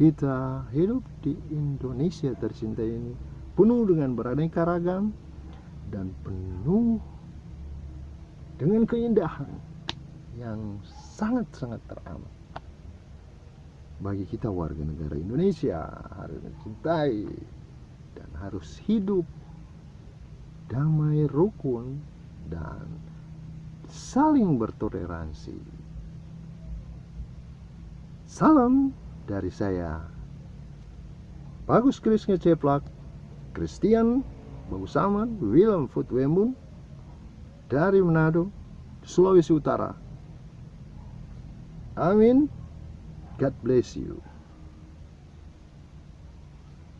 kita hidup di Indonesia tercinta ini penuh dengan beraneka ragam dan penuh dengan keindahan yang sangat-sangat teramat bagi kita warga negara Indonesia harus mencintai dan harus hidup damai rukun dan saling bertoleransi. Salam dari saya. Bagus Kris Ngeceplak Christian Bagusaman Willem Futwembun dari Manado Sulawesi Utara. Amin. God bless you